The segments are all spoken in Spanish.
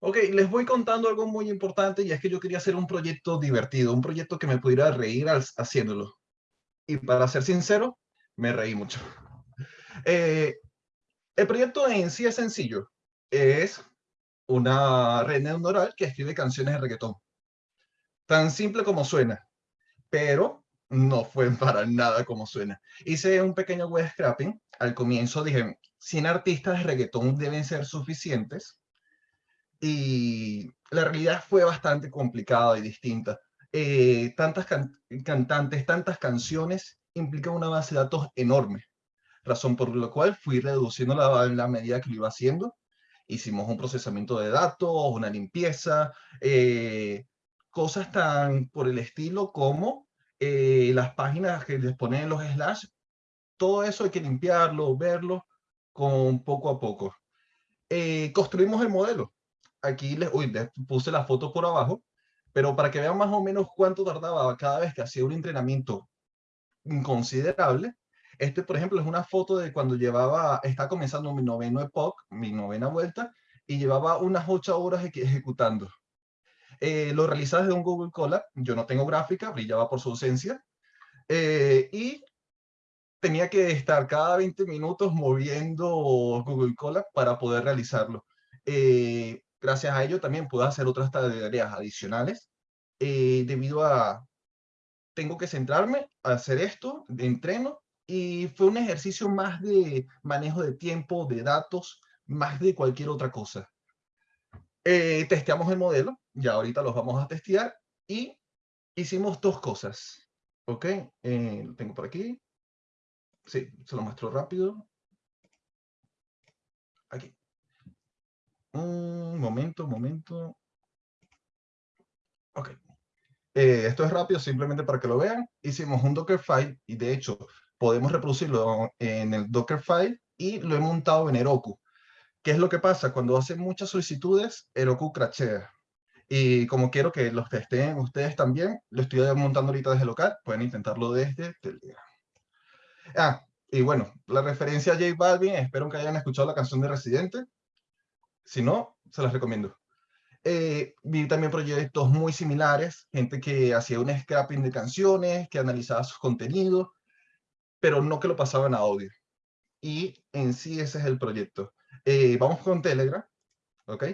Ok, les voy contando algo muy importante y es que yo quería hacer un proyecto divertido, un proyecto que me pudiera reír haciéndolo. Y para ser sincero, me reí mucho. Eh, el proyecto en sí es sencillo. Es una red neuronal que escribe canciones de reggaetón. Tan simple como suena, pero no fue para nada como suena. Hice un pequeño web scrapping. Al comienzo dije, 100 artistas de reggaetón deben ser suficientes. Y la realidad fue bastante complicada y distinta. Eh, tantas cantantes, tantas canciones, implica una base de datos enorme. Razón por la cual fui reduciendo la, la medida que lo iba haciendo. Hicimos un procesamiento de datos, una limpieza, eh, cosas tan por el estilo como eh, las páginas que les ponen los slash, todo eso hay que limpiarlo, verlo con poco a poco. Eh, construimos el modelo. Aquí les, uy, les puse la foto por abajo, pero para que vean más o menos cuánto tardaba cada vez que hacía un entrenamiento considerable, este, por ejemplo, es una foto de cuando llevaba, está comenzando mi noveno epoch, mi novena vuelta, y llevaba unas ocho horas ejecutando. Eh, lo realizaba desde un Google Colab. Yo no tengo gráfica, brillaba por su ausencia. Eh, y tenía que estar cada 20 minutos moviendo Google Colab para poder realizarlo. Eh, gracias a ello también puedo hacer otras tareas adicionales. debido a, tengo que centrarme a hacer esto, de entreno, y fue un ejercicio más de manejo de tiempo, de datos, más de cualquier otra cosa. testeamos el modelo, ya ahorita los vamos a testear y hicimos dos cosas. ¿Ok? Eh, lo tengo por aquí. Sí, se lo muestro rápido. Aquí. Un momento, un momento. Ok. Eh, esto es rápido, simplemente para que lo vean. Hicimos un Dockerfile y de hecho podemos reproducirlo en el Dockerfile y lo he montado en Heroku. ¿Qué es lo que pasa? Cuando hacen muchas solicitudes, Heroku crachea. Y como quiero que los testeen ustedes también, lo estoy montando ahorita desde local, pueden intentarlo desde Telegram. Ah, y bueno, la referencia a J Balvin, espero que hayan escuchado la canción de Residente. Si no, se las recomiendo. Eh, vi también proyectos muy similares, gente que hacía un scrapping de canciones, que analizaba sus contenidos, pero no que lo pasaban a audio. Y en sí ese es el proyecto. Eh, vamos con Telegram, ¿ok?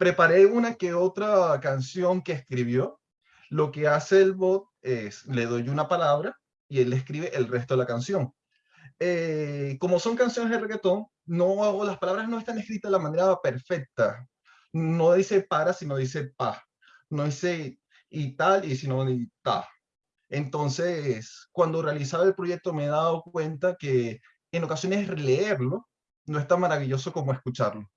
preparé una que otra canción que escribió. Lo que hace el bot es, le doy una palabra y él escribe el resto de la canción. Eh, como son canciones de reggaetón, las palabras no están escritas de la manera perfecta. No dice para, sino dice pa. No dice y tal, y sino y ta. Entonces, cuando realizaba el proyecto me he dado cuenta que en ocasiones leerlo no es tan maravilloso como escucharlo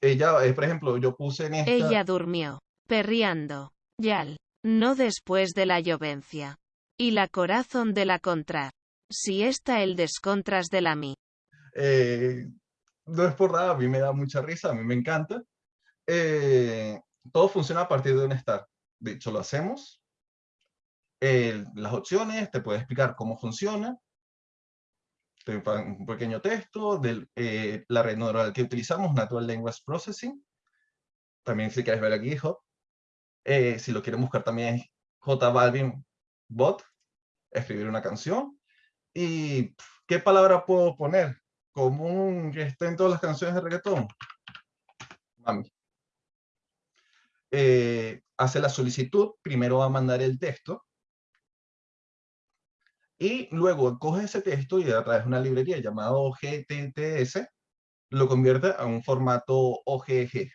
ella, eh, por ejemplo, yo puse en esta... Ella durmió, perriando, yal, no después de la llovencia. Y la corazón de la contra. Si está el descontras de la mi. Eh, no es por nada, a mí me da mucha risa, a mí me encanta. Eh, todo funciona a partir de un start. De hecho, lo hacemos. las opciones, te puede explicar cómo funciona un pequeño texto de eh, la red neuronal que utilizamos, Natural Language Processing. También si quieres ver aquí GitHub. Eh, si lo quieren buscar también es Balvin Bot, escribir una canción. ¿Y qué palabra puedo poner? Común que esté en todas las canciones de reggaetón. Mami. Eh, hace la solicitud, primero va a mandar el texto, y luego coge ese texto y a través de una librería llamada GTTS, lo convierte a un formato OGG.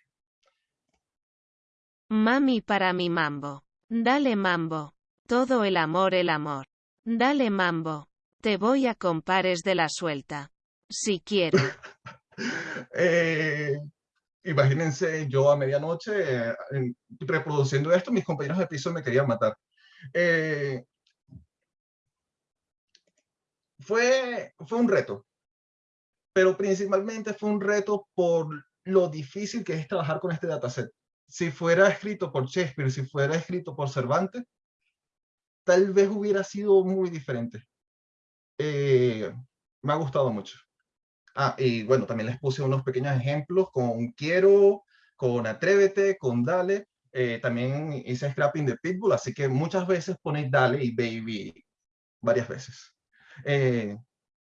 Mami para mi mambo. Dale mambo. Todo el amor el amor. Dale mambo. Te voy a compares de la suelta. Si quiero. Eh, imagínense yo a medianoche eh, reproduciendo esto, mis compañeros de piso me querían matar. Eh, fue, fue un reto, pero principalmente fue un reto por lo difícil que es trabajar con este dataset. Si fuera escrito por Shakespeare, si fuera escrito por Cervantes, tal vez hubiera sido muy diferente. Eh, me ha gustado mucho. Ah, y bueno, también les puse unos pequeños ejemplos con quiero, con atrévete, con dale. Eh, también hice scrapping de Pitbull, así que muchas veces ponéis dale y baby varias veces. Eh,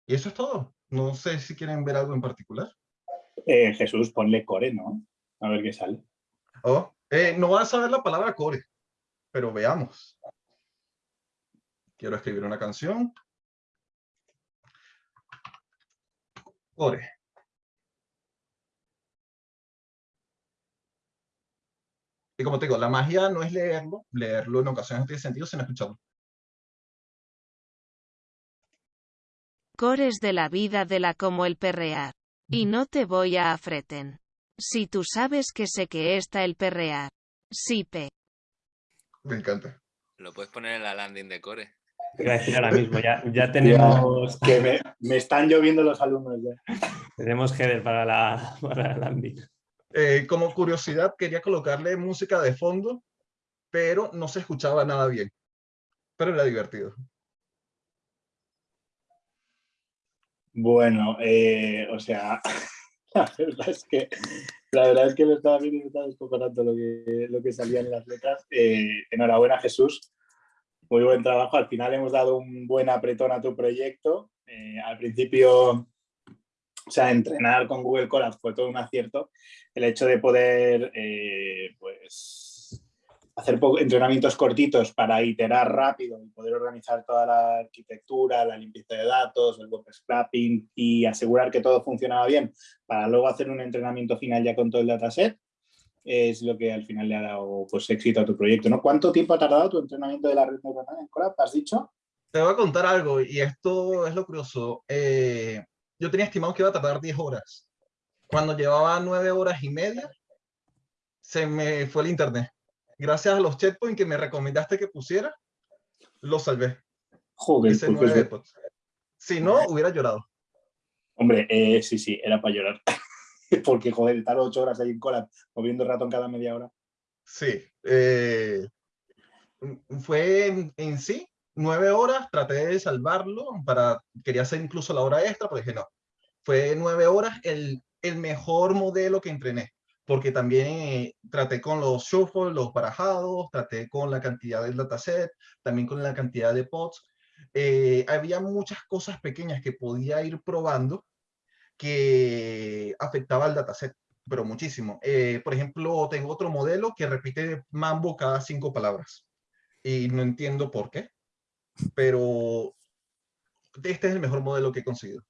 y eso es todo. No sé si quieren ver algo en particular. Eh, Jesús, ponle core, ¿no? A ver qué sale. Oh, no vas a saber la palabra core, pero veamos. Quiero escribir una canción. Core. Y como te digo, la magia no es leerlo, leerlo en ocasiones no tiene sentido sin escucharlo. Cores de la vida de la como el perrear. Y no te voy a afreten. Si tú sabes que sé que está el perrear. Sí, pe. Me encanta. Lo puedes poner en la landing de Core. Te a decir ahora mismo, ya, ya tenemos... que me, me, están lloviendo los alumnos ya. Tenemos header para la, para la landing. Eh, como curiosidad, quería colocarle música de fondo, pero no se escuchaba nada bien. Pero era divertido. Bueno, eh, o sea, la verdad es que la verdad es que lo estaba viendo y me estaba lo que, lo que salía en las letras. Eh, enhorabuena, Jesús. Muy buen trabajo. Al final hemos dado un buen apretón a tu proyecto. al principio o sea, entrenar con Google Colab fue todo un acierto. El hecho de poder eh, pues, hacer entrenamientos cortitos para iterar rápido y poder organizar toda la arquitectura, la limpieza de datos, el web scrapping y asegurar que todo funcionaba bien para luego hacer un entrenamiento final ya con todo el dataset es lo que al final le ha dado pues, éxito a tu proyecto. ¿no? ¿Cuánto tiempo ha tardado tu entrenamiento de la red neuronal en Colab? ¿Has dicho? Te voy a contar algo y esto es lo curioso. Eh, yo tenía estimado que iba a tardar 10 horas. Cuando llevaba 9 horas y media, se me fue el internet. Gracias a los checkpoints que me recomendaste que pusiera, lo salvé. Joder, pues, pues, si no, hubiera llorado. Hombre, eh, sí, sí, era para llorar. Porque, joder, estar 8 horas ahí en cola, moviendo el ratón cada media hora. Sí. Eh, fue en sí nueve horas, traté de salvarlo, para, quería hacer incluso la hora extra, pero dije no, fue nueve horas el, el mejor modelo que entrené, porque también eh, traté con los shuffle, los barajados, traté con la cantidad del dataset, también con la cantidad de pods. Eh, había muchas cosas pequeñas que podía ir probando que afectaba al dataset, pero muchísimo. Eh, por ejemplo, tengo otro modelo que repite mambo cada cinco palabras y no entiendo por qué pero este es el mejor modelo que he conseguido.